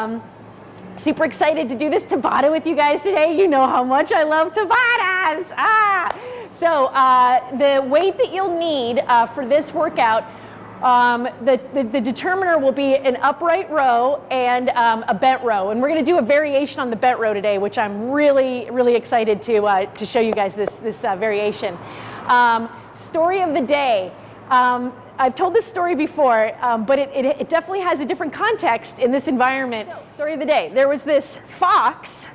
Um, super excited to do this Tabata with you guys today. You know how much I love Tabatas. Ah! So uh, the weight that you'll need uh, for this workout um, the, the, the, determiner will be an upright row and um, a bent row. And we're going to do a variation on the bent row today, which I'm really, really excited to, uh, to show you guys this, this uh, variation. Um, story of the day. I've told this story before, um, but it, it, it, definitely has a different context in this environment. So, story of the day. There was this fox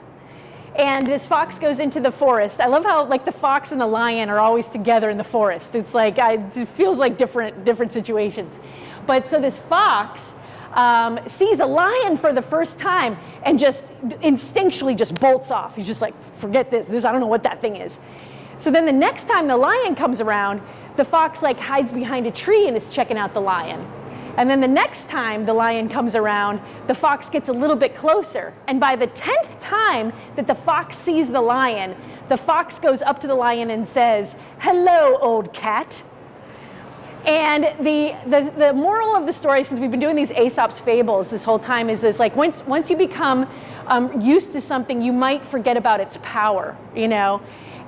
and this fox goes into the forest. I love how like the fox and the lion are always together in the forest. It's like I, it feels like different different situations. But so this fox um, sees a lion for the first time and just instinctually just bolts off. He's just like, forget this. This I don't know what that thing is. So then the next time the lion comes around, the fox like hides behind a tree and is checking out the lion. And then the next time the lion comes around, the fox gets a little bit closer. And by the 10th time that the fox sees the lion, the fox goes up to the lion and says, hello, old cat. And the, the, the moral of the story, since we've been doing these Aesop's fables this whole time, is this like once, once you become um, used to something, you might forget about its power, you know?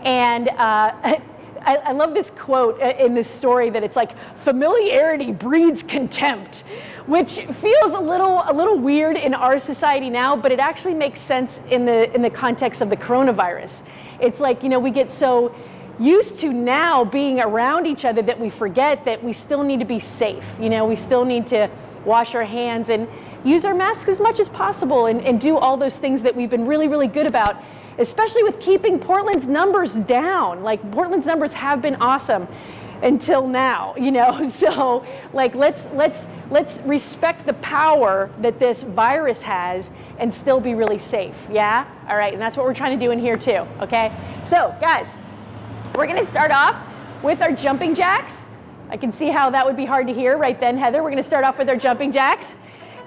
And uh, I, I, love this quote in this story that it's like familiarity breeds contempt, which feels a little a little weird in our society now, but it actually makes sense in the in the context of the coronavirus. It's like you know we get so used to now being around each other that we forget that we still need to be safe. You know, we still need to wash our hands and use our masks as much as possible and, and do all those things that we've been really, really good about especially with keeping Portland's numbers down. Like Portland's numbers have been awesome until now, you know. So like let's let's let's respect the power that this virus has and still be really safe. Yeah? All right, and that's what we're trying to do in here too, okay? So, guys, we're to start off with our jumping jacks. I can see how that would be hard to hear right then, Heather. We're to start off with our jumping jacks.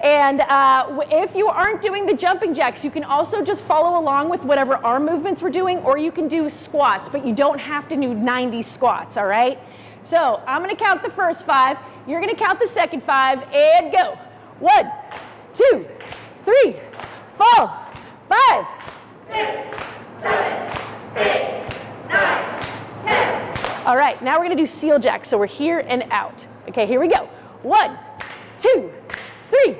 And uh, if you aren't doing the jumping jacks, you can also just follow along with whatever arm movements we're doing, or you can do squats, but you don't have to do 90 squats, all right? So I'm gonna count the first five, you're gonna count the second five, and go. One, two, three, four, five, six, seven, eight, nine, ten. All right, now we're gonna do seal jacks, so we're here and out. Okay, here we go. One, two, three,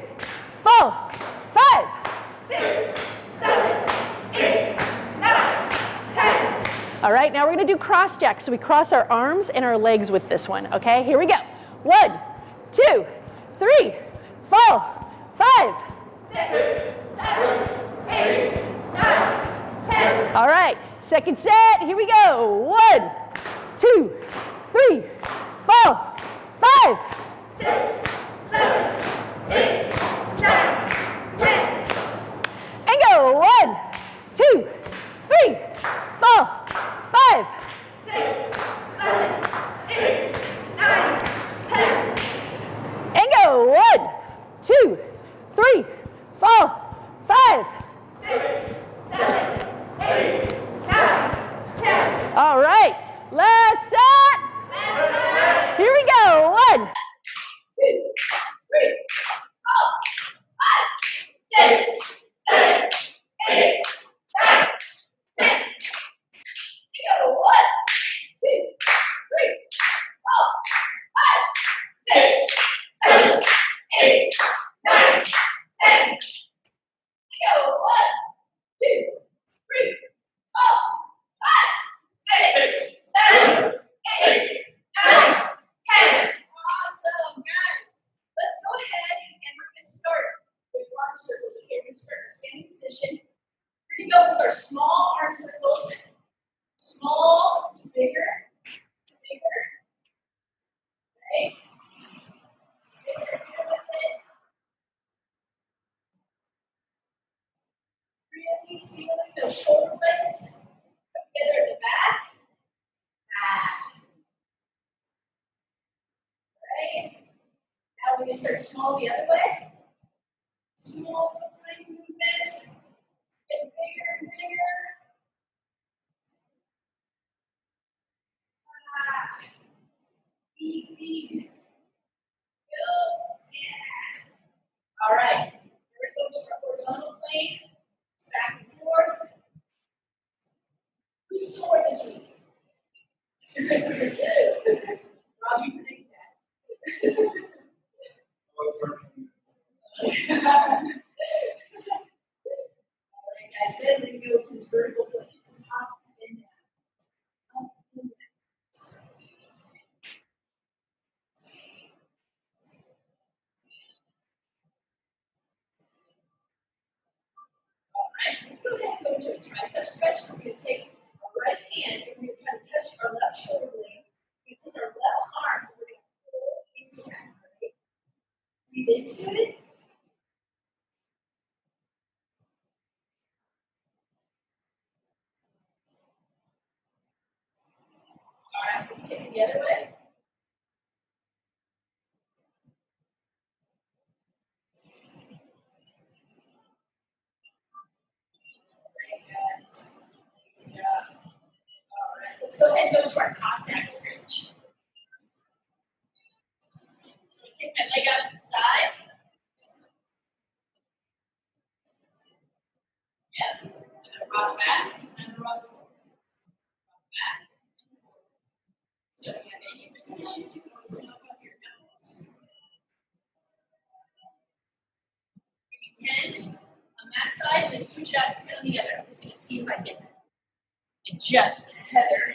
four, five, six, seven, eight, nine, ten. All right, now we're gonna do cross jacks. So we cross our arms and our legs with this one, okay? Here we go. One, two, three, four, five, six, seven, eight, nine, ten. All right, second set, here we go. One, two, three, four, five, six, seven, eight. And go. One, two, three, four, five, six, seven, eight, Thank you. Side switch it out to the other. I'm just going to see if I can adjust Heather.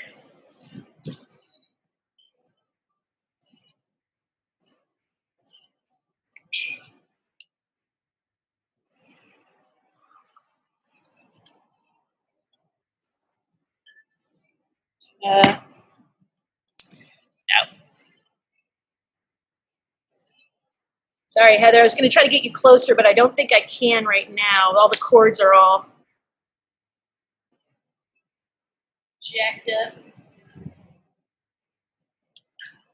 Uh, Sorry, Heather. I was going to try to get you closer, but I don't think I can right now. All the cords are all jacked up.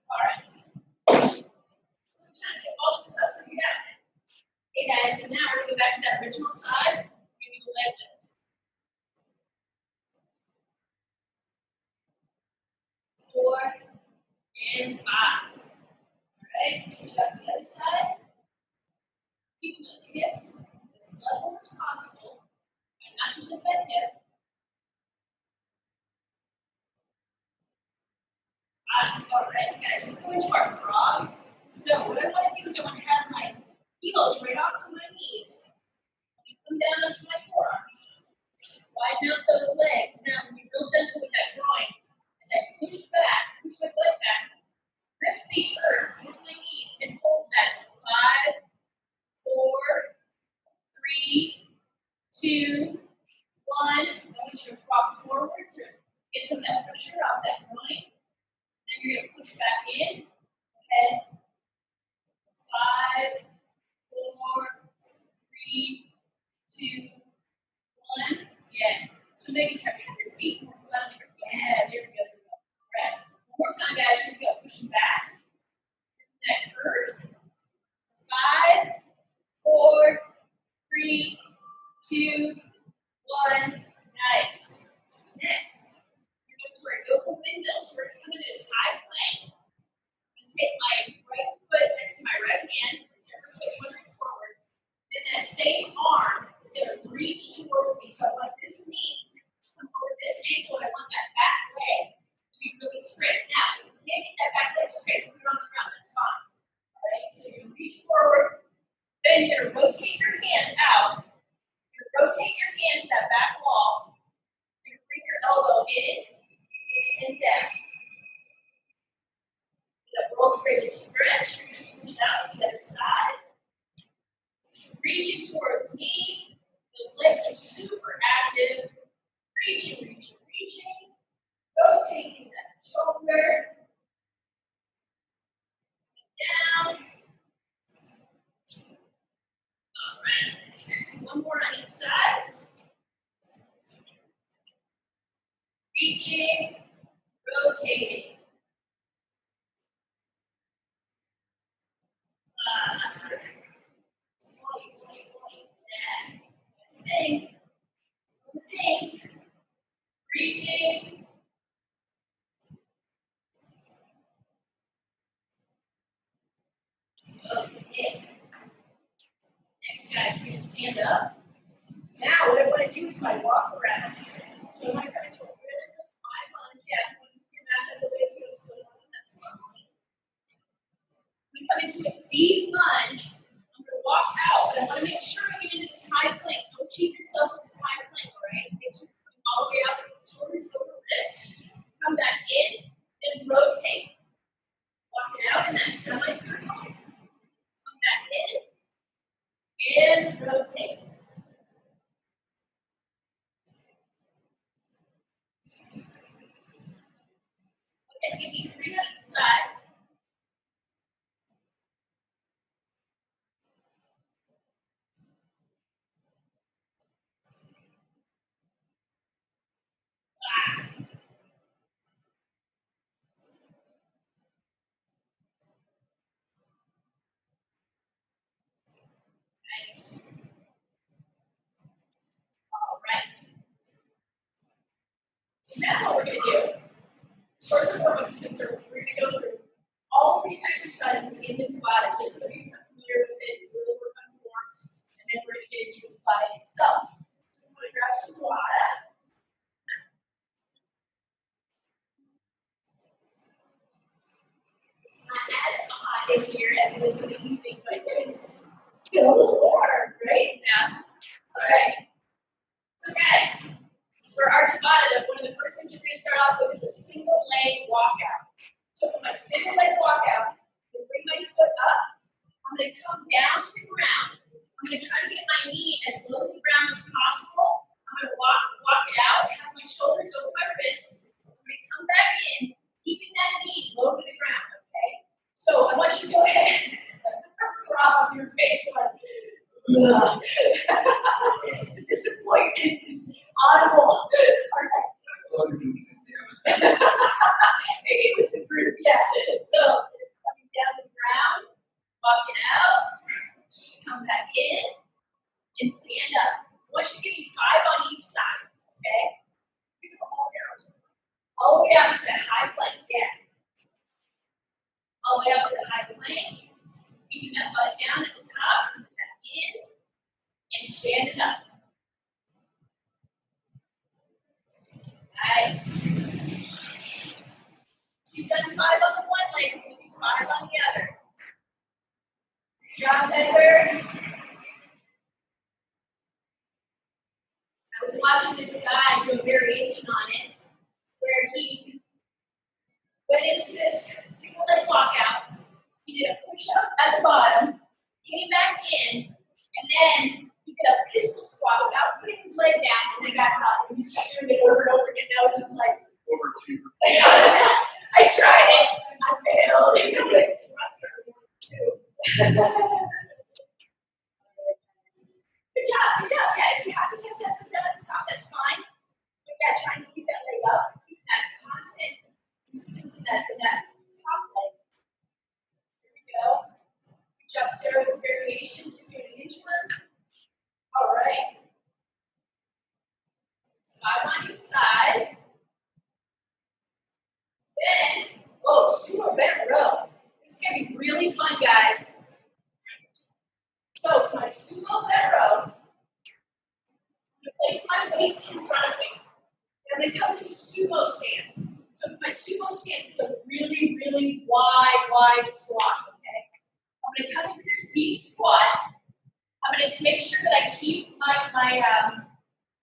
All right. Hey guys, so now we're gonna go back to that original side. We're gonna do a leg lift. Four and five. All right, to the other side. Keeping those hips as level as possible. And not to lift that hip. All right, guys, let's go into our frog. So what I want to do is I want to have my heels right off of my knees. And come down onto my forearms. Widen out those legs. Now, be real gentle with that groin. As I push back, push my butt back, grip the earth with my knees and hold that. Five, four, three, two, one. I want you to rock forward to get some of that pressure off that groin. Then you're going to push back in. Head. Five, four, three, two, one. Yeah. So maybe try to have your feet more flat Yeah, there we go. There we go. All right. One more time, guys. Here we go. Pushing back. That earth. Five, four, three, two, one. Nice. Next, we're going to our yoga window. So we're coming to this high plank. I'm going to take my right foot next to my right hand, whichever foot wandering forward. Then that same arm is going to reach towards me. So I want this knee come over this ankle. I want that back leg to be really straight. Now, if you can't get that back leg straight, put it on the ground. That's fine. All right. So you reach forward. Then you're going to rotate your hand out. You're going to rotate your hand to that back wall. You're going to bring your elbow in and down. The world's greatest stretch. You're going to switch it out to the other side. Reaching towards me. Those legs are super active. Reaching, reaching, reaching. Rotating that shoulder. Down. All right. One more on each side. Reaching, rotating. Uh, point, point, point. Yeah. That's. Reaching. Okay. Next, guys, we're going to stand up. Now, what I want to do is my walk around. So I'm going to come into a really, really high lunge. Yeah, your mat's at the waist, you're still that's fine. We come into a deep lunge. I'm going to walk out, but I want to make sure I get into this high plank. Don't cheat yourself with this high plank, all right? Make sure you're coming all the way out, shoulders over wrists. Come back in and rotate. Walk it out in that semicircle. Come back in and rotate. All right. So now what we're going to do, as far as our is concerned, we're going to go through all the exercises in the Tabata just so you become familiar with it, a little on form, and then we're going to get into the Tabata itself. So I'm going to grab some Tabata. It's not as hot in here as it is in the evening, but it is still a little warm, right? Yeah. Okay. So guys, for our Tabata, one of the first things we're going to start off with is a single leg walkout. So for my single leg walkout, I'm going to bring my foot up. I'm going to come down to the ground. I'm going to try to get my knee as low to the ground as possible. I'm going to walk, walk it out, have my shoulders over my wrists. I'm going to come back in, keeping that knee low to the ground, okay? So I want you to go ahead prop your face the disappointment is audible. All right. It was the group, yeah. So coming down the ground, walking out, come back in, and stand up. I want you to give me five on each side, okay? All the way down to that high plank, yeah. All the way up to the high plank. Keeping that butt down at the top, back in, and stand it up. Nice. You've done five on the one leg, we're going to do five on the other. Drop Edward. I was watching this guy do a variation on it, where he went into this single leg walkout. He did a push up at the bottom, came back in, and then he did a pistol squat without putting his leg down, and then got up. And he's doing it over and over again. Now it's just like, Overachiever. I tried it, I failed. Good job, good job. Yeah, if you have to touch that foot down at the top, that's fine. But yeah, trying to keep that leg up, keep that constant resistance in that, in that top leg. Here we go. Good job, Sarah, with variation, just doing an inchworm. All right. Five on each side. Then, oh, sumo bent row. This is gonna be really fun, guys. So for my sumo bent row, I'm gonna place my weights in front of me. And I'm come to the sumo stance. So for my sumo stance, it's a really, really wide, wide squat, okay? I'm gonna come into this deep squat. I'm gonna make sure that I keep my, my, um,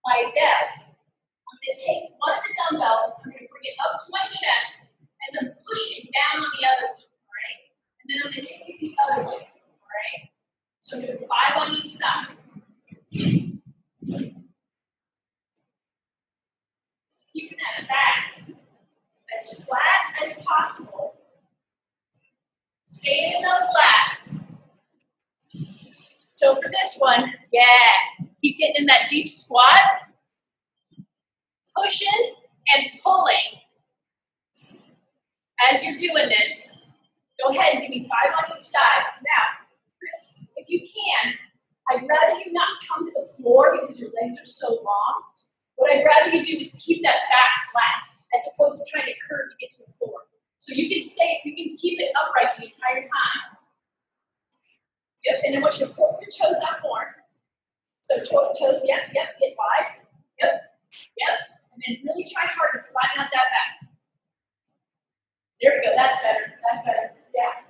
my depth. I'm gonna take one of the dumbbells, I'm gonna bring it up to my chest as I'm pushing down on the other one, right? And then I'm gonna take it the other all right? So I'm doing five on each side. Keeping that back as flat as possible. Stay in those lats. So for this one, yeah, keep getting in that deep squat, pushing and pulling. As you're doing this, go ahead and give me five on each side. Now, Chris, if you can, I'd rather you not come to the floor because your legs are so long. What I'd rather you do is keep that back flat as opposed to trying to curve to get to the floor. So you can stay, you can keep it upright the entire time. Yep, and then once you to pull your toes out more. So toe, toes, yep, yep, hit five. Yep, yep. And then really try hard to flatten out that back. There we go, that's better, that's better, yeah.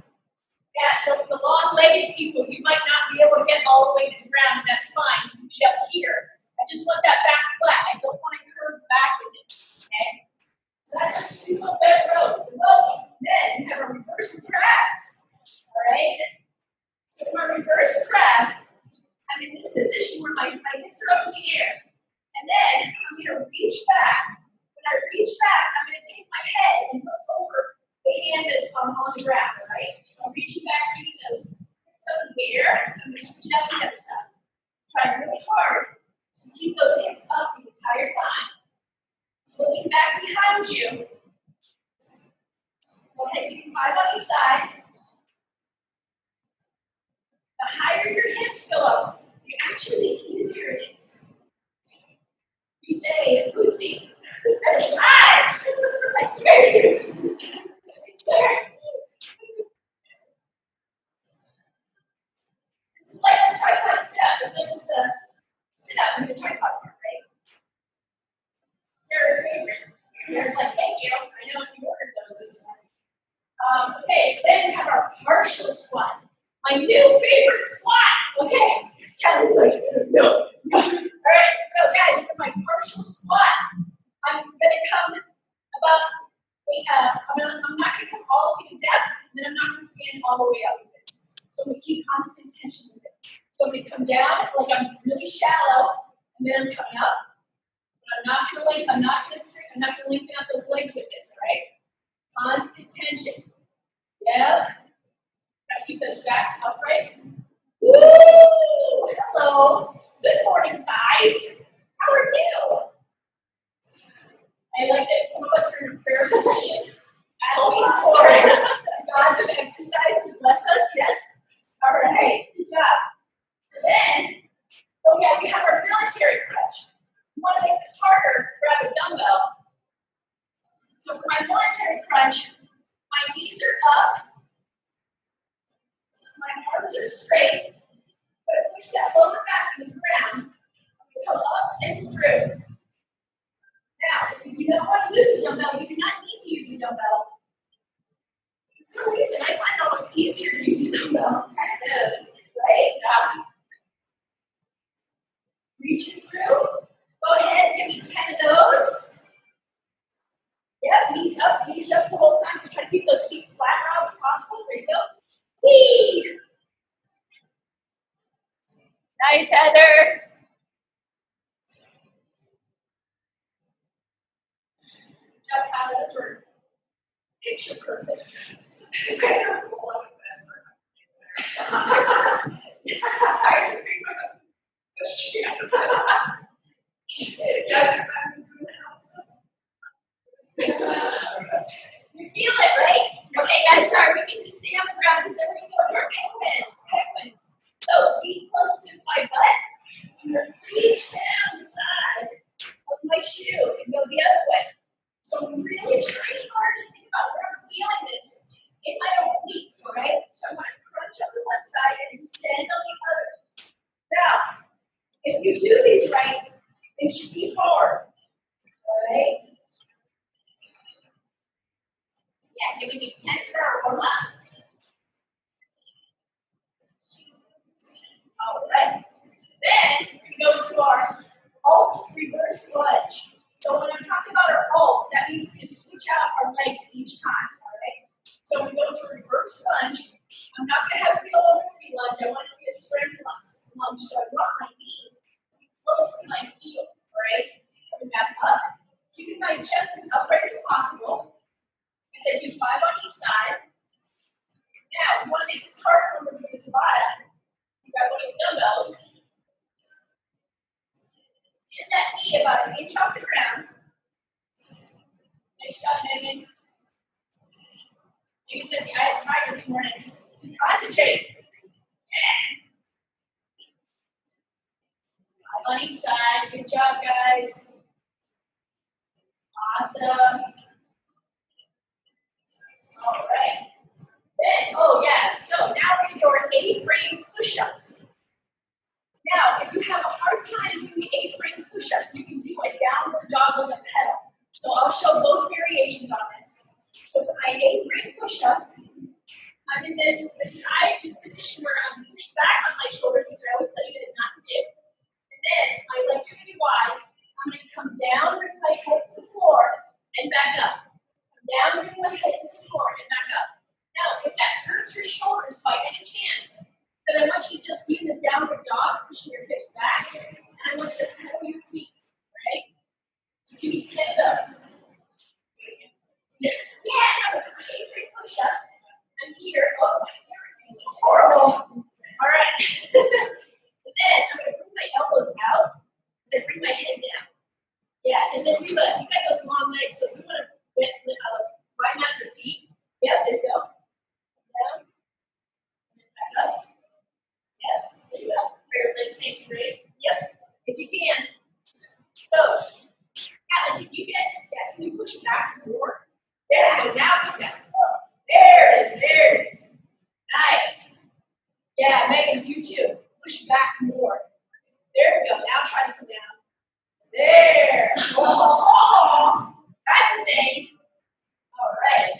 Yeah, so for the long-legged people, you might not be able to get all the way to the ground, and that's fine. You can be up here. I just want that back flat. I don't want to curve back with this, okay? So that's a sumo bent row. Well, then you have a reverse crabs, all right? So for my reverse crab, I'm in this position where my, my hips are up in the air. And then I'm going to reach back. When I reach back, I'm going to take my head and look over the hand that's on, on the ground, right? So I'm reaching back, keeping those hips up in the air. I'm going to switch out to the other side. Trying really hard to keep those hips up the entire time. Looking back behind you. Go ahead, give me five on each side. The higher your hips go up, you actually the easier it is. You say, Bootsy, that is lies. I swear to you. I swear. This is like the tripod step that goes with the sit up and the tripod part, right? Sarah's favorite. Sarah's like, thank you. I know you ordered those this morning. Um, okay, so then we have our partial squat. My new favorite squat. Okay, Kevin's like, no, no. All right, so guys, for my partial squat, I'm gonna come about, uh, I'm, gonna, I'm not gonna come all the way to depth, and then I'm not gonna stand all the way up with this. So I'm gonna keep constant tension with it. So I'm gonna come down like I'm really shallow, and then I'm coming up. But I'm not gonna lengthen, I'm not gonna string, I'm not gonna lengthen out those legs with this, right? Constant tension. Yep. Gotta keep those backs upright. Woo! Hello. Good morning, guys. How are you? I like that some of us are in a prayer position, asking for gods of exercise to bless us. Yes. All right. Good job. So then, oh yeah, we have our military crunch. We want to make this harder. Grab a dumbbell. So for my military crunch, my knees are up. My arms are straight. But I push that lower back in the ground. Come up and through. Now, if you don't want to use a dumbbell, you do not need to use a dumbbell. For some reason, I find it almost easier to use a dumbbell. right? Um, reaching through. Go ahead, give me 10 of those. Yep, knees up, knees up the whole time. So try to keep those feet flat around if possible. There you go. Whee! Nice, Heather. Good job, Heather. Those were picture perfect. You feel it, right? Okay, guys, sorry, we can just stay on the ground because then we're going to go to our penguins. Penguins. So feet close to my butt. I'm going to reach down the side of my shoe and go the other way. So I'm really trying hard to think about where I'm feeling this in my obliques, all right? So I'm going to crunch up to one side and extend on the other. Now, if you do these right, it should be hard, all right? Yeah, giving me 10 for up. All right. Then we go to our alt reverse lunge. So when I'm talking about our alt, that means we just switch out our legs each time. All right. So we go to reverse lunge. I'm not going to have a lower knee lunge. I want it to be a strength lunge. So I want my close to my heel. Right. Coming back up. Keeping my chest as upright as possible. As I do five on each side. Now, if you want to make this harder, we're to do Tabata. You grab one of the dumbbells. Get that knee about an inch off the ground. Nice job, Megan. Megan said I had time this morning. Concentrate. Yeah. On each side. Good job, guys. Awesome. All right. Then, oh yeah, so now we're gonna do our A-frame push-ups. Now, if you have a hard time doing A-frame push-ups, you can do a downward dog with a pedal. So I'll show both variations on this. So for my A-frame push-ups, I'm in this, this high, this position where I'm pushed back on my shoulders, which I always tell you guys not to do. Then my legs are gonna be wide. I'm gonna come down, bring my head to the floor, and back up. Come down, bring my head to the floor, and back up. Now, if that hurts your shoulders by any chance, then I want you to just in this downward dog, pushing your hips back, and I want you to pedal your feet, right? So give me 10 of those. Yes. Yes. Free push up. I'm here. Oh, horrible. All right. and then I'm going to out as I bring my head down. Yeah, and then we got, you got those long legs, so we want to uh, widen out your feet. Yeah, there you go. Down. And back up. Yeah, there you legs straight. Yep, if you can. So, can you get, yeah, can you push back more? There you go, now there it is, there it is. Nice. Yeah, Megan, you too. Push back more. There we go, now try to come down. There. Oh, that's the thing. All right.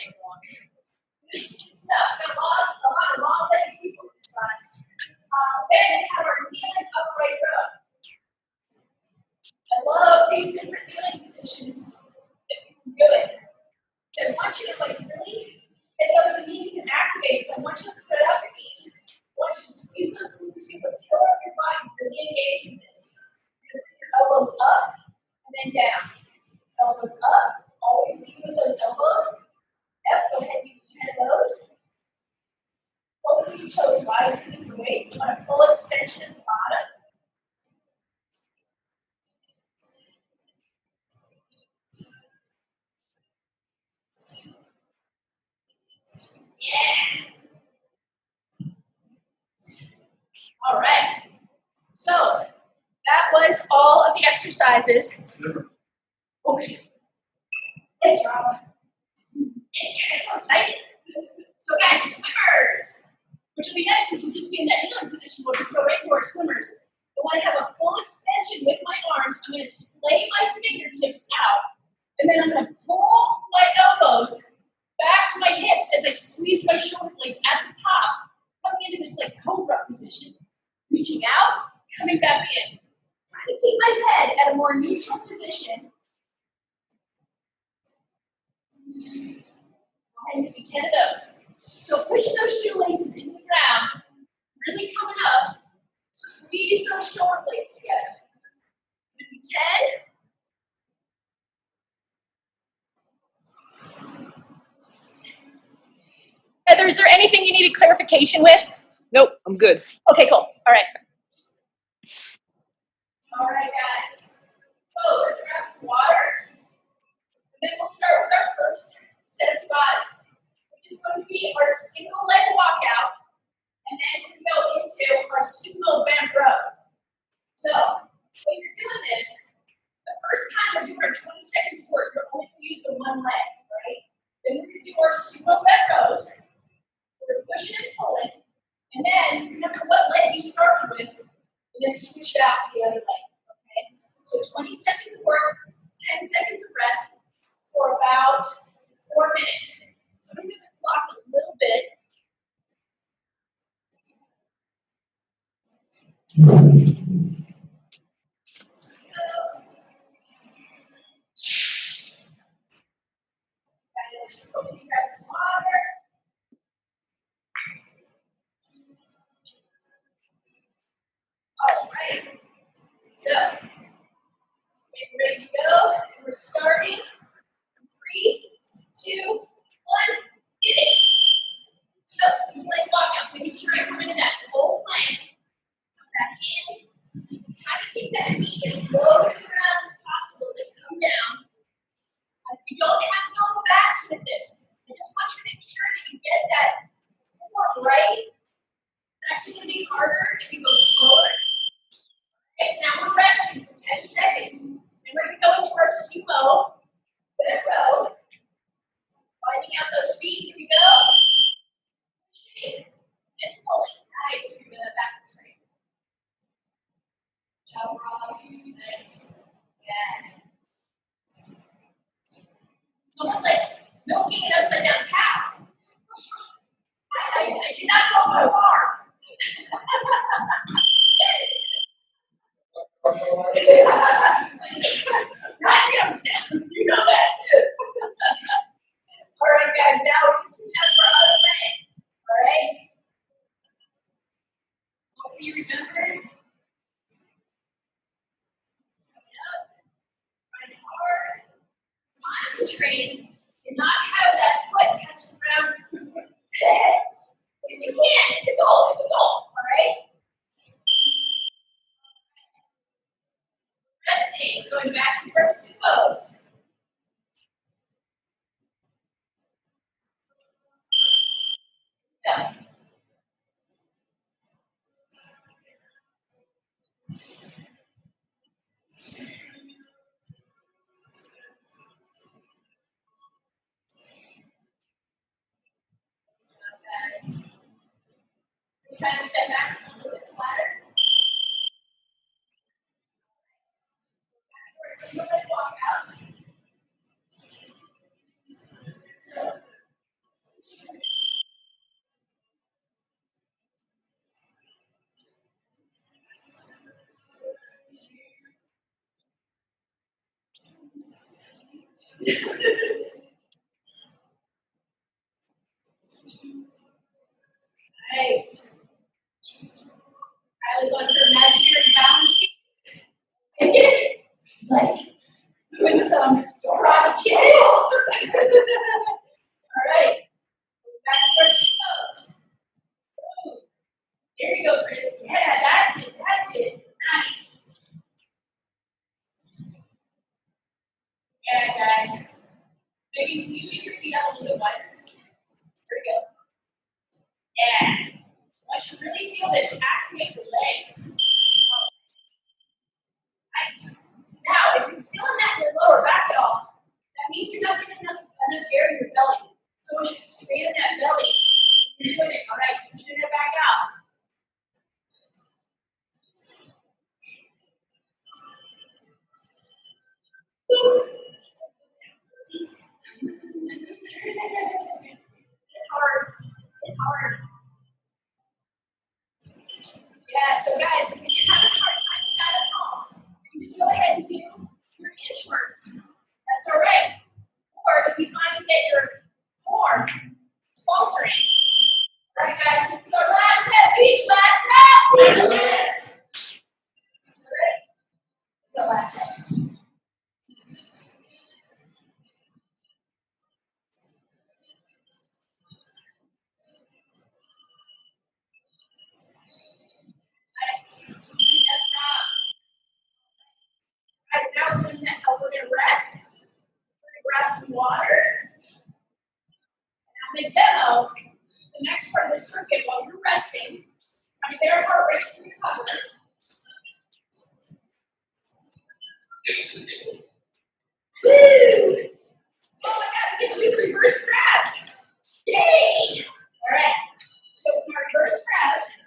Stuff. Got a lot, a lot of long-legged people in this class. Uh, then we have our kneeling upright row. I love these different kneeling positions that we can do it. So I want you to like really get those knees and activate. So I want you to spread out your knees. Want to squeeze those glutes, feel the pillar of your body, really engage with this. Elbows up and then down. Elbows up, always lead with those elbows. Yep, go ahead and me 10 of those. Both of your toes rise to the weights. You want a full extension at the bottom. Yeah. All right. So that was all of the exercises. Oh. It's Rob. It's so exciting. So guys, swimmers, which will be nice because we'll just be in that kneeling position. We'll just go right into our swimmers. I want to have a full extension with my arms. I'm going to splay my fingertips out, and then I'm going to pull my elbows back to my hips as I squeeze my shoulder blades at the top, coming into this like cobra position. Reaching out, coming back in. Trying to keep my head at a more neutral position. Go ahead and do 10 of those. So pushing those shoelaces into the ground, really coming up. Squeeze those shoulder blades together. Maybe 10. Heather, is there anything you needed clarification with? Nope, I'm good. Okay, cool. All right. All right, guys. So let's grab some water. And then we'll start with our first set of bodies, which is going to be our single leg walkout. And then we go into our sumo bent row. So when you're doing this, the first time we're doing our 20 seconds work, you're only going to use the one leg, right? Then we're going to do our sumo bent rows. We're pushing and pulling. And then remember what leg you started with, and then switch it out to the other leg. So 20 seconds of work, 10 seconds of rest for about four minutes. So I'm going to clock a little bit. Guys, hope you grab some water. All right. So, get ready to go. And we're starting. Three, two, one, get it. So, some leg walkout. Making sure I come into that full plank. Put that in. Try to keep that knee as low to the ground as possible as it comes down. Uh, You don't have to go fast with this. I just want you to make sure that you get that form right. It's actually going to be harder if you go slower. Okay, now we're resting for 10 seconds. And we're going to go into our sumo bent row. Finding out those feet. Here we go. Pushing and pulling. Nice. You're going to back this way. Job, Rob. Nice. Yeah. It's almost like milking an upside down cow. I, I, I did not go that far. Right, you understand. You know that. All right, guys, now we can switch out for other leg. All right? Hope you remember. Coming up. Trying hard. Concentrate and not have that foot touch the ground. if you can, it's a goal, it's a goal, all right? Resting, going back to our sumos. Yeah. single leg walkouts. So, nice. I was on her imaginary balance beam. She's like doing some karate kick. All right. Back to our slows. There you go, Chris. Yeah, that's it. That's it. Nice. Yeah, guys. Maybe you keep your feet up a little bit wider. There we go. Yeah. Once you really feel this, activate the legs. Nice. Now, if you're feeling that in your lower back at all, that means you're not getting enough, enough air in your belly. So once you expand that belly, you're doing it. All right, switching it back out. Hard. Hard. Yeah, so guys, if you're having a hard time with that at home, you can just go ahead and do your inchworms. That's all right. Or if you find that your form is faltering. All right, guys, this is our last set. Beach, last set. All right. This is our last set. Guys, now we're gonna, we're gonna rest. We're gonna grab some water. And I'm gonna demo the next part of the circuit while you're resting. To get our heart rates to recover. Woo! Oh my god, we get to do the reverse crabs. Yay! Alright. So from our reverse crabs,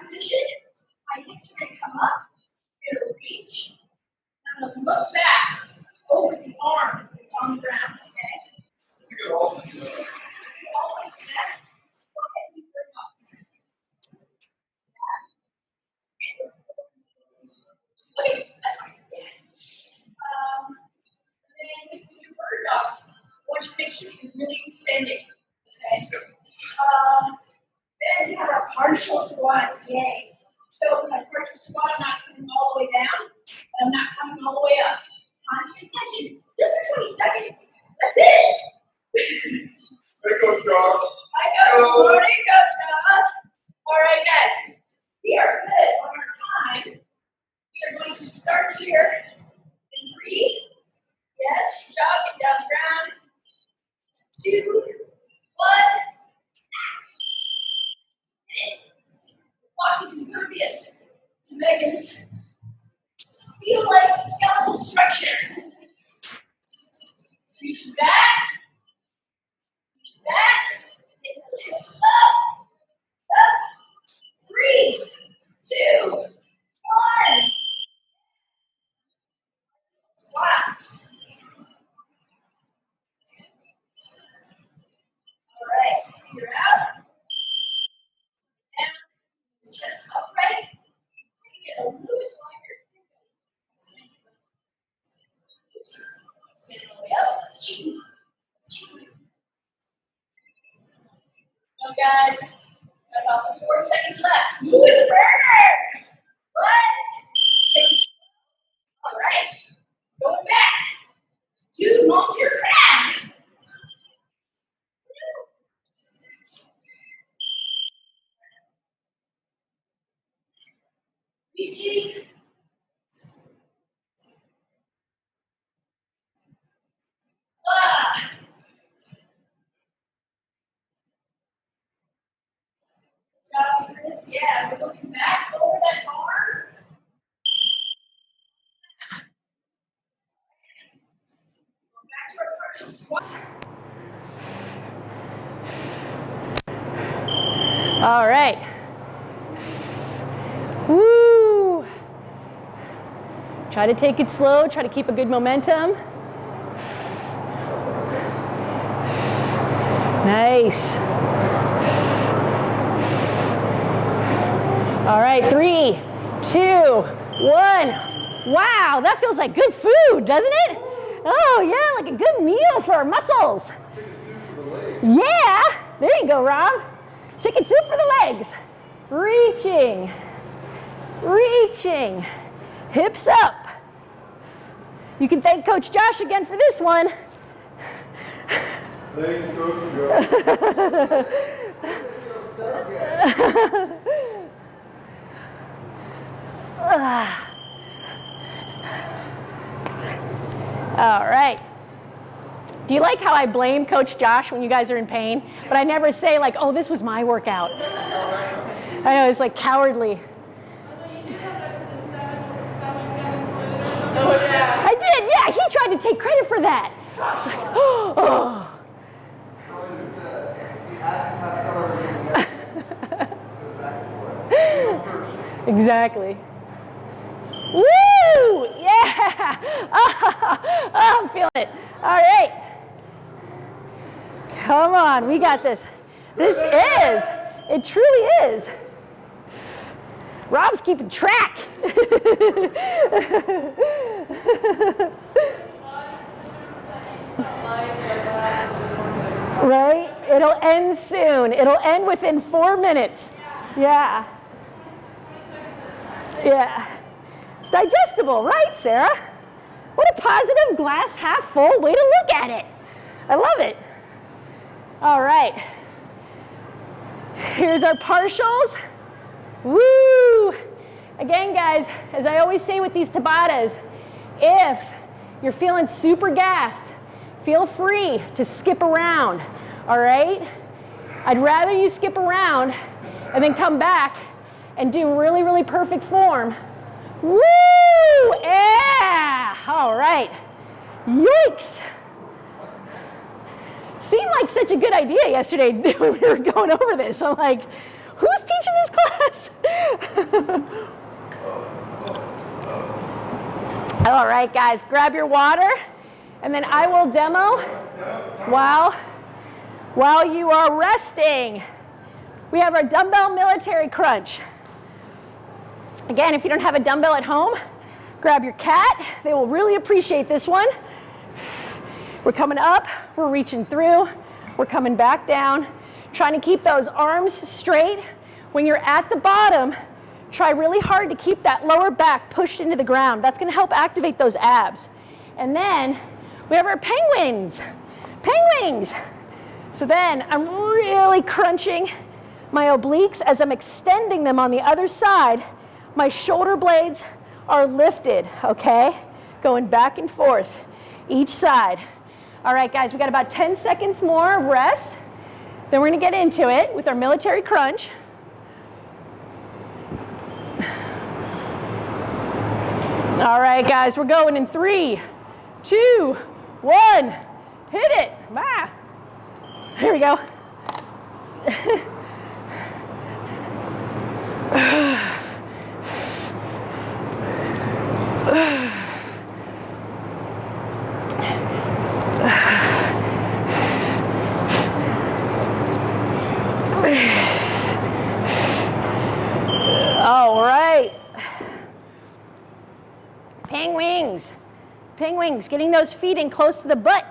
position, my hips are gonna come up, I'm gonna reach, I'm gonna look back over the arm that's on the ground, okay? All like that. Go ahead and put your thumbs. Okay, that's fine. Um, then with your bird dogs, I want you to make sure you're really extending, okay? Um, then we have our partial squats, yay. So with my partial squat, I'm not coming all the way down, and I'm not coming all the way up. Constant tension, just for 20 seconds. That's it. Hey, Coach Josh. I know, Hello. morning, Coach Josh. All right, guys, we are good on our time. We are going to start here in three. Yes, jogging down the ground. Two, one. Walk is impervious to Megan's feel like skeletal structure. Reach back, reach back, get those hips up, up. Three, two, one. Squats. All right, you're out. Down, chest upright. Get a little bit longer. Oops. Stand all the way up. Ching. Ching. Now, guys, about four seconds left. Ooh, it's a burner. What? Take it. All right. Going back to Monsieur Crab. Ah. Yeah, we're looking back over that arm. All right. Woo! Try to take it slow, try to keep a good momentum. Nice. All right, three, two, one. Wow, that feels like good food, doesn't it? Oh, yeah, like a good meal for our muscles. Yeah, there you go, Rob. Chicken soup for the legs. Reaching, reaching, hips up. You can thank Coach Josh again for this one. Thanks, Coach Josh. All right. Do you like how I blame Coach Josh when you guys are in pain? But I never say like, oh, this was my workout. I know, it's like cowardly. I did, yeah. He tried to take credit for that. It's like, oh. exactly. Woo! Yeah! Oh, I'm feeling it. All right. Come on, we got this. This is, it truly is. Rob's keeping track. right? It'll end soon. It'll end within four minutes. Yeah. Yeah. It's digestible, right, Sarah? What a positive glass half full way to look at it. I love it. All right. Here's our partials. Woo! Again, guys, as I always say with these Tabatas, if you're feeling super gassed, feel free to skip around, all right? I'd rather you skip around and then come back and do really, really perfect form. Woo! Yeah! All right. Yikes! Seemed like such a good idea yesterday when we were going over this. I'm like, who's teaching this class? All right, guys, grab your water, and then I will demo while, while you are resting. We have our dumbbell military crunch. Again, if you don't have a dumbbell at home, grab your cat. They will really appreciate this one. We're coming up, we're reaching through, we're coming back down, trying to keep those arms straight. When you're at the bottom, try really hard to keep that lower back pushed into the ground. That's gonna help activate those abs. And then we have our penguins, penguins. So then I'm really crunching my obliques as I'm extending them on the other side my shoulder blades are lifted, okay? Going back and forth each side. All right, guys, we got about 10 seconds more of rest. Then we're gonna get into it with our military crunch. All right, guys, we're going in three, two, one. Hit it. Bye. Here we go. All right. Penguins. Penguins, getting those feet in close to the butt.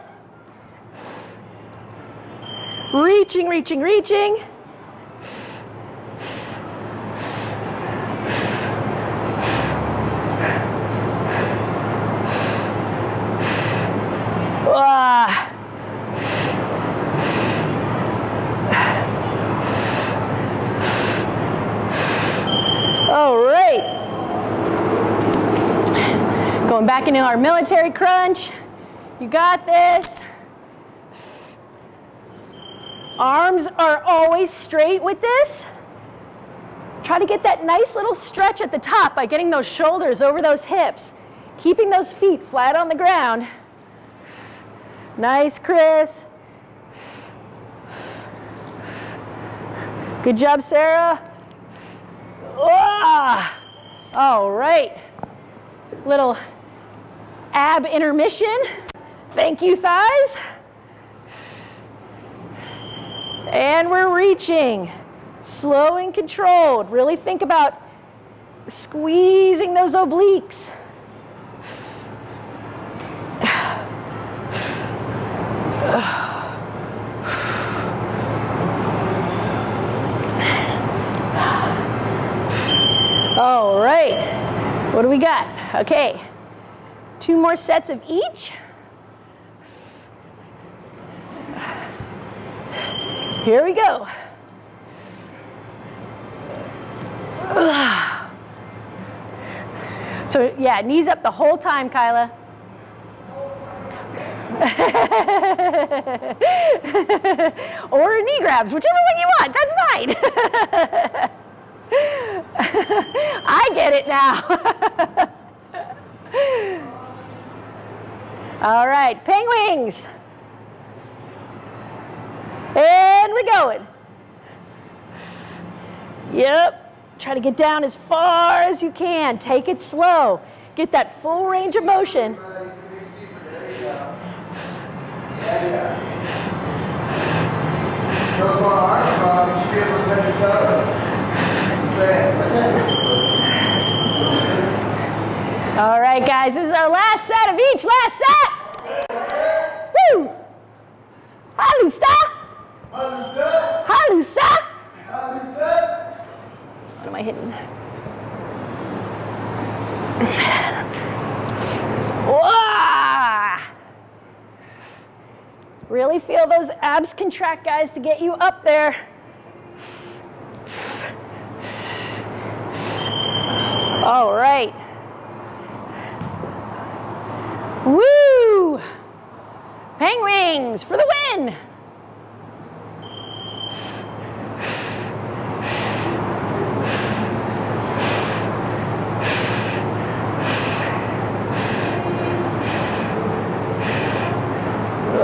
Reaching, reaching, reaching. Ah. All right. Going back into our military crunch. You got this. Arms are always straight with this. Try to get that nice little stretch at the top by getting those shoulders over those hips, keeping those feet flat on the ground. Nice, Chris. Good job, Sarah. Ah, all right. little ab intermission. Thank you, thighs. And we're reaching, slow and controlled. Really think about squeezing those obliques. All right, what do we got? Okay, two more sets of each. Here we go. So yeah, knees up the whole time, Kyla. or knee grabs, whichever one you want, that's fine. I get it now. All right, penguins. And we're going. Yep. Try to get down as far as you can. Take it slow. Get that full range of motion. Touch your toes. All right, guys, this is our last set of each. Last set. Woo! Halusa! Halusa, Halusa! What am I hitting? Really feel those abs contract, guys, to get you up there. All right. Woo! Penguins for the win!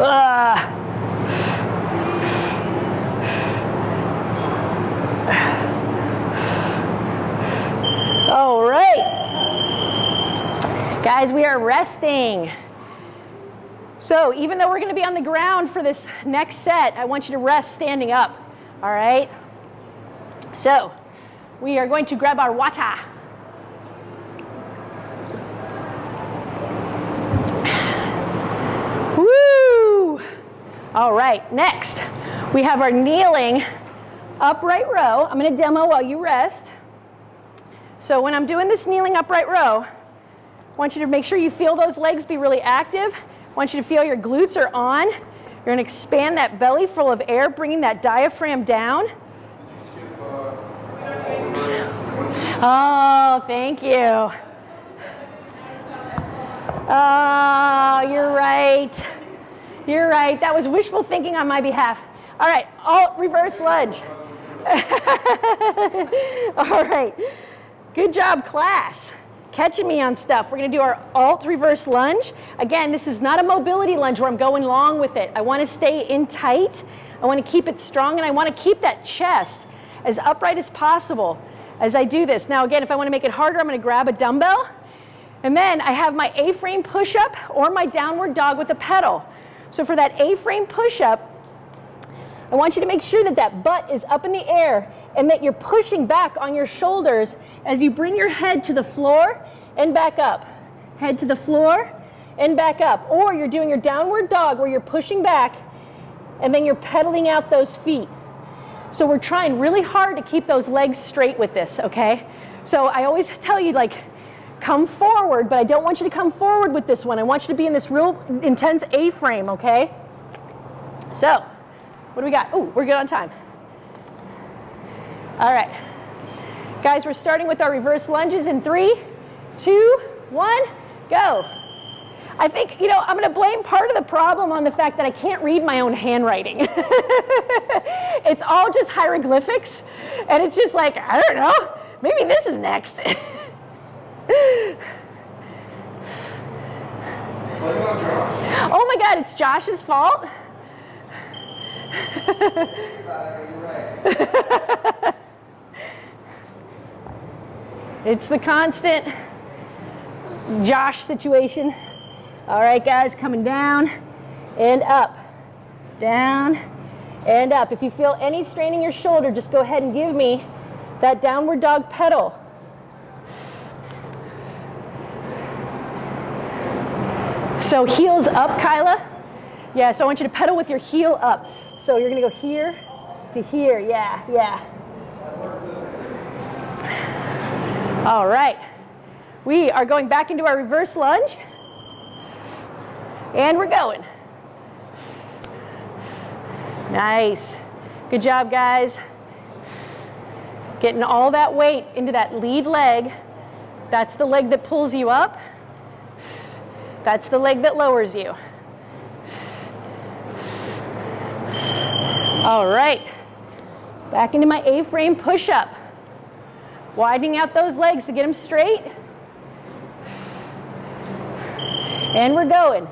Ah. All right. Resting. So, even though we're going to be on the ground for this next set, I want you to rest standing up. All right? So, we are going to grab our water. Woo! All right, next we have our kneeling upright row. I'm going to demo while you rest. So when I'm doing this kneeling upright row, want you to make sure you feel those legs be really active. Want you to feel your glutes are on. You're going to expand that belly full of air, bringing that diaphragm down. Oh, thank you. Oh, you're right. You're right. That was wishful thinking on my behalf. All right, alt reverse lunge. All right. Good job, class. Catching me on stuff. We're going to do our alt reverse lunge. Again, this is not a mobility lunge where I'm going long with it. I want to stay in tight. I want to keep it strong and I want to keep that chest as upright as possible as I do this. Now, again, if I want to make it harder, I'm going to grab a dumbbell. And then I have my A-frame push-up or my downward dog with a pedal. So for that A-frame push-up, I want you to make sure that that butt is up in the air and that you're pushing back on your shoulders as you bring your head to the floor and back up. Head to the floor and back up. Or you're doing your downward dog where you're pushing back and then you're pedaling out those feet. So we're trying really hard to keep those legs straight with this, okay? So I always tell you like, come forward, but I don't want you to come forward with this one. I want you to be in this real intense A-frame, okay? So, what do we got? Oh, we're good on time. All right. Guys, we're starting with our reverse lunges in three, two, one, go. I think, you know, I'm going to blame part of the problem on the fact that I can't read my own handwriting. it's all just hieroglyphics, and it's just like, I don't know, maybe this is next. oh my God, it's Josh's fault? it's the constant Josh situation. All right, guys, coming down and up, down and up. If you feel any strain in your shoulder, just go ahead and give me that downward dog pedal. So heels up, Kyla. Yeah, so I want you to pedal with your heel up. So you're gonna go here to here, yeah, yeah. All right. We are going back into our reverse lunge. And we're going. Nice. Good job, guys. Getting all that weight into that lead leg. That's the leg that pulls you up. That's the leg that lowers you. All right. Back into my A-frame push-up. Widening out those legs to get them straight. And we're going.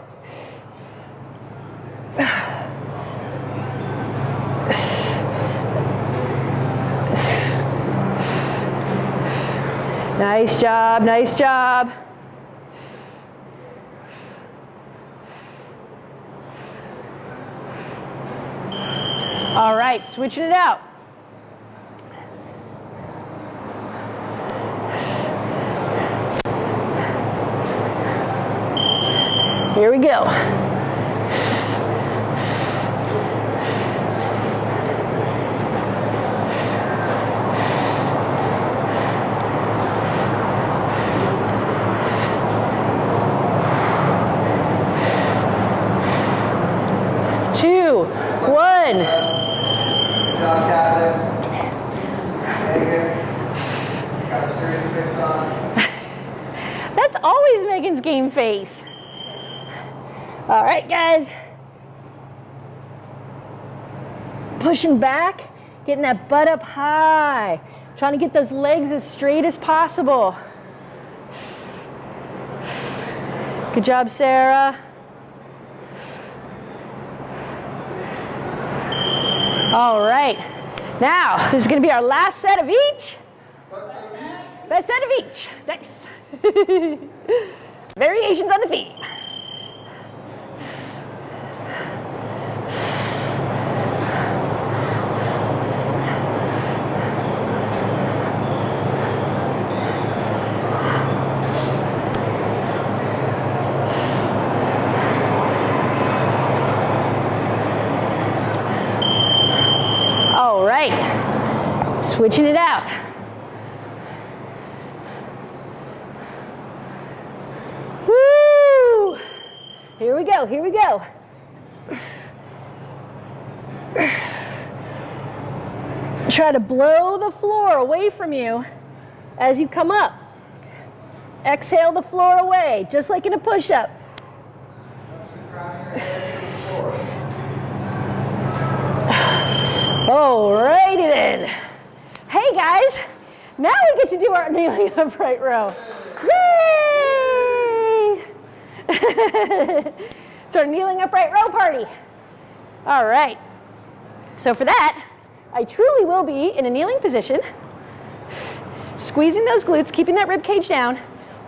Nice job, nice job. All right, switching it out. Here we go. Two, one. Good job, Captain. Megan. Got a serious face on. That's always Megan's game face. All right, guys. Pushing back, getting that butt up high. Trying to get those legs as straight as possible. Good job, Sarah. All right. Now, this is going to be our last set of each. Best set of each. Nice. Variations on the theme. All right. Switching it out. Woo! Here we go, here we go. Try to blow the floor away from you as you come up. Exhale the floor away, just like in a push-up. Alrighty then. Hey guys, now we get to do our kneeling upright row. It's kneeling upright row party. All right. So for that, I truly will be in a kneeling position, squeezing those glutes, keeping that rib cage down,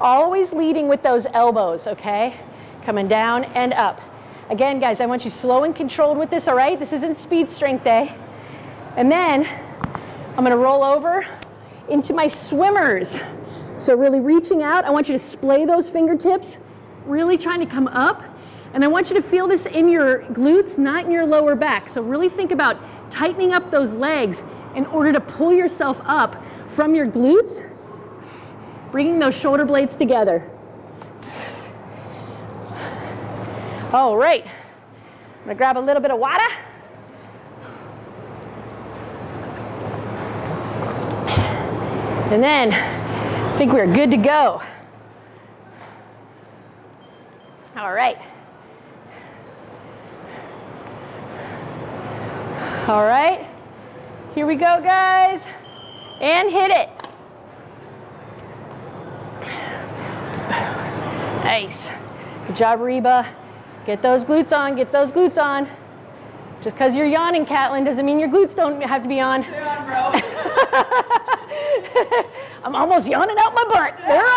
always leading with those elbows, okay? Coming down and up. Again, guys, I want you slow and controlled with this, all right? This isn't speed strength day. And then I'm gonna roll over into my swimmers. So really reaching out, I want you to splay those fingertips, really trying to come up. And I want you to feel this in your glutes, not in your lower back. So really think about tightening up those legs in order to pull yourself up from your glutes, bringing those shoulder blades together. All right, I'm gonna grab a little bit of water. And then I think we're good to go. All right. All right. Here we go, guys. And hit it. Nice. Good job, Reba. Get those glutes on, get those glutes on. Just because you're yawning, Catlin, doesn't mean your glutes don't have to be on. They're on, bro. I'm almost yawning out my butt. They're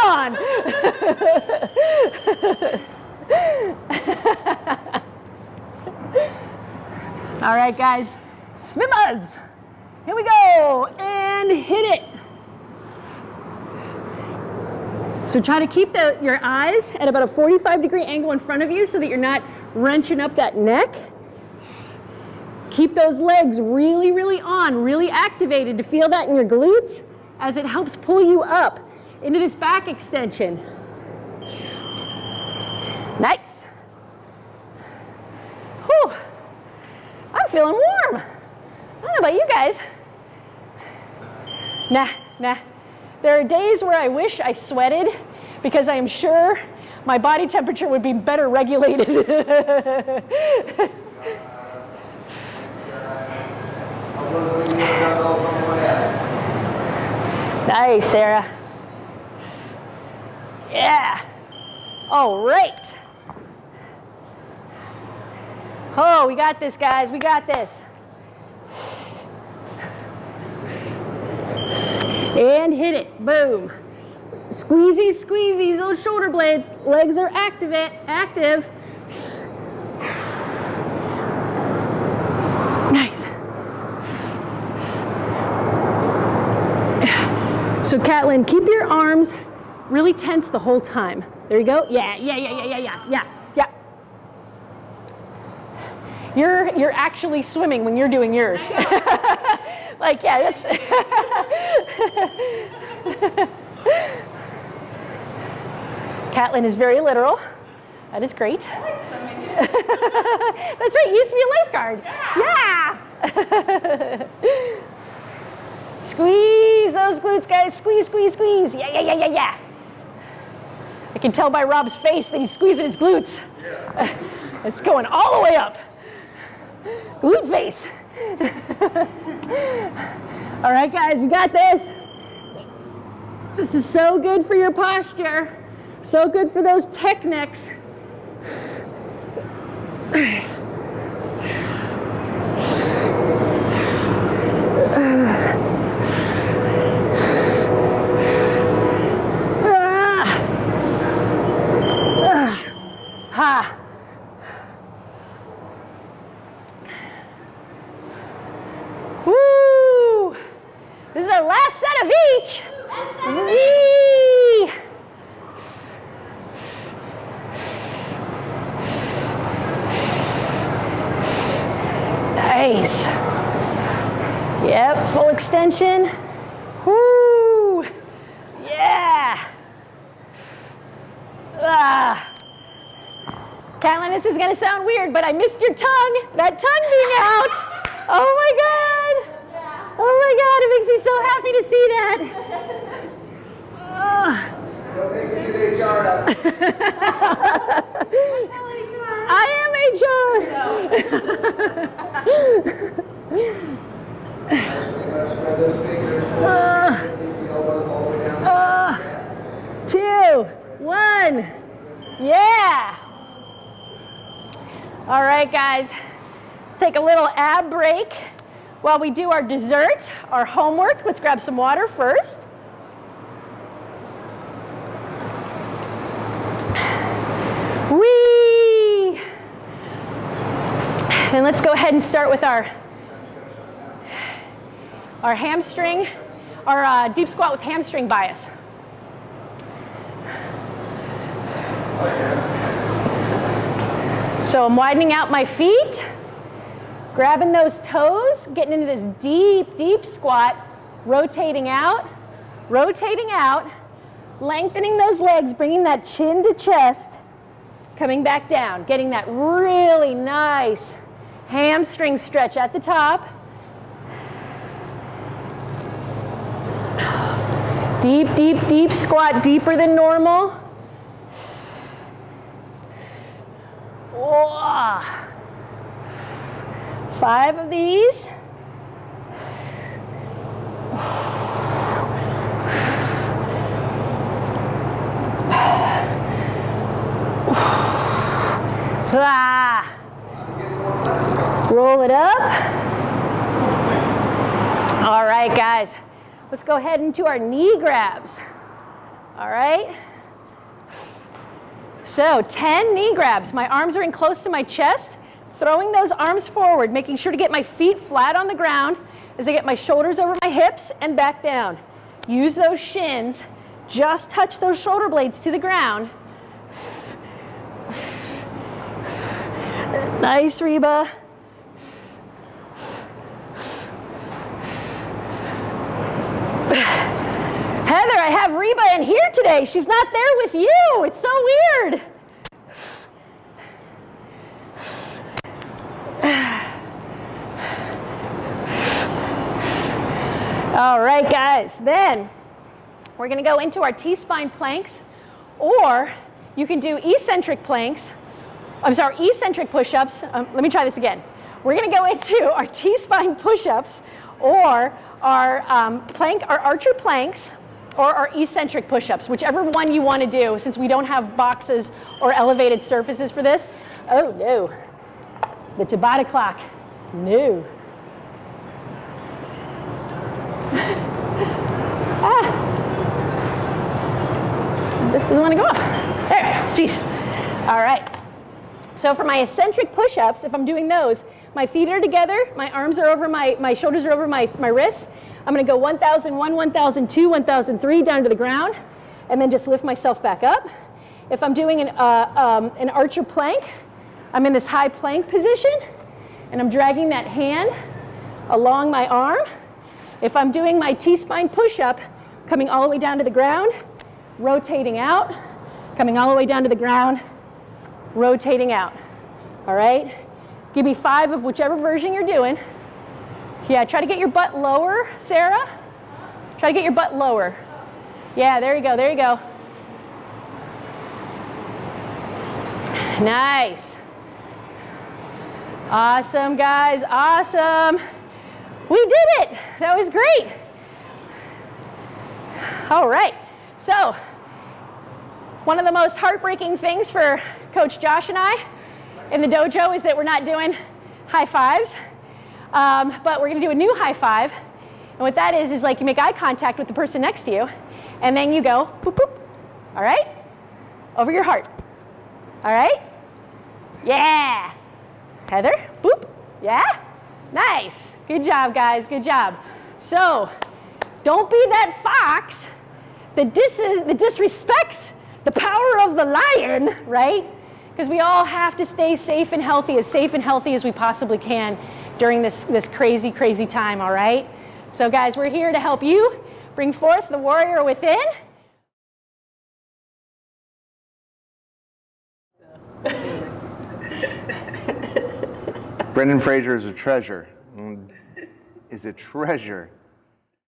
on. All right, guys, swimmers. Here we go, and hit it. So try to keep the, your eyes at about a 45 degree angle in front of you so that you're not wrenching up that neck. Keep those legs really, really on, really activated to feel that in your glutes as it helps pull you up into this back extension. Nice. Whew. I'm feeling warm. I don't know about you guys. Nah, nah. There are days where I wish I sweated because I am sure my body temperature would be better regulated. nice, Sarah. Yeah. All right. Oh, we got this, guys. We got this. And hit it. Boom. Squeezy, squeezy, those shoulder blades. Legs are active. active. Nice. So Catlin, keep your arms really tense the whole time. There you go. Yeah, yeah, yeah, yeah, yeah, yeah. You're, you're actually swimming when you're doing yours. like, yeah, that's. Catlin is very literal. That is great. That's right, you used to be a lifeguard. Yeah. yeah. squeeze those glutes, guys. Squeeze, squeeze, squeeze. Yeah, yeah, yeah, yeah, yeah. I can tell by Rob's face that he's squeezing his glutes. Yeah. it's going all the way up. Glute face. all right, guys, we got this. This is so good for your posture. So good for those techniques. Ah. Ah. Ha! Woo! This is our last set of each. Whee! Nice. Yep, full extension. Woo! Yeah! Ah! Catlin, this is gonna sound weird, but I missed your tongue. That tongue being out. Oh my God. Oh my God, it makes me so happy to see that. Oh. I am HR. uh, uh, two, one, yeah. All right, guys, take a little ab break while we do our dessert, our homework. Let's grab some water first. Whee! And let's go ahead and start with our, our hamstring, our uh, deep squat with hamstring bias. So I'm widening out my feet, grabbing those toes, getting into this deep, deep squat, rotating out, rotating out, lengthening those legs, bringing that chin to chest, coming back down, getting that really nice hamstring stretch at the top. Deep, deep, deep squat, deeper than normal. Whoa. Five of these. Ah. Roll it up. All right, guys. Let's go ahead into our knee grabs. All right. So 10 knee grabs. My arms are in close to my chest, throwing those arms forward, making sure to get my feet flat on the ground as I get my shoulders over my hips and back down. Use those shins, just touch those shoulder blades to the ground. Nice, Reba. Heather, I have Reba in here today. She's not there with you. It's so weird. All right, guys. Then we're going to go into our T-spine planks, or you can do eccentric planks. I'm sorry, eccentric push-ups. Um, let me try this again. We're going to go into our T-spine push-ups, or our um, plank, our archer planks, or our eccentric push-ups, whichever one you want to do, since we don't have boxes or elevated surfaces for this. Oh no, the Tabata clock, no. Ah, this doesn't want to go off. There, jeez. All right. So for my eccentric push-ups, if I'm doing those, my feet are together, my arms are over my, my shoulders are over my, my wrists. I'm gonna go 1001, 1002, 1003 down to the ground, and then just lift myself back up. If I'm doing an, uh, um, an archer plank, I'm in this high plank position, and I'm dragging that hand along my arm. If I'm doing my T-spine push-up, coming all the way down to the ground, rotating out, coming all the way down to the ground, rotating out. All right? Give me five of whichever version you're doing. Yeah, try to get your butt lower, Sarah. Try to get your butt lower. Yeah, there you go, there you go. Nice. Awesome, guys, awesome. We did it. That was great. All right, so one of the most heartbreaking things for Coach Josh and I in the dojo is that we're not doing high fives, um, but we're gonna do a new high five. And what that is, is like you make eye contact with the person next to you, and then you go, boop, boop, all right? Over your heart, all right? Yeah. Heather, boop, yeah? Nice, good job, guys, good job. So, don't be that fox that, dis that disrespects the power of the lion, right? Because we all have to stay safe and healthy, as safe and healthy as we possibly can during this, this crazy, crazy time, all right? So guys, we're here to help you bring forth the warrior within. Brendan Fraser is a treasure. Mm, Is a treasure.